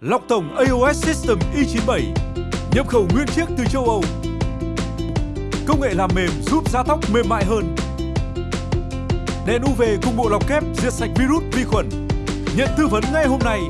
Lọc tổng AOS System e i97 Nhập khẩu nguyên chiếc từ châu Âu. Công nghệ làm mềm giúp da tóc mềm mại hơn. Đèn UV cùng bộ lọc kép diệt sạch virus vi khuẩn. Nhận tư vấn ngay hôm nay.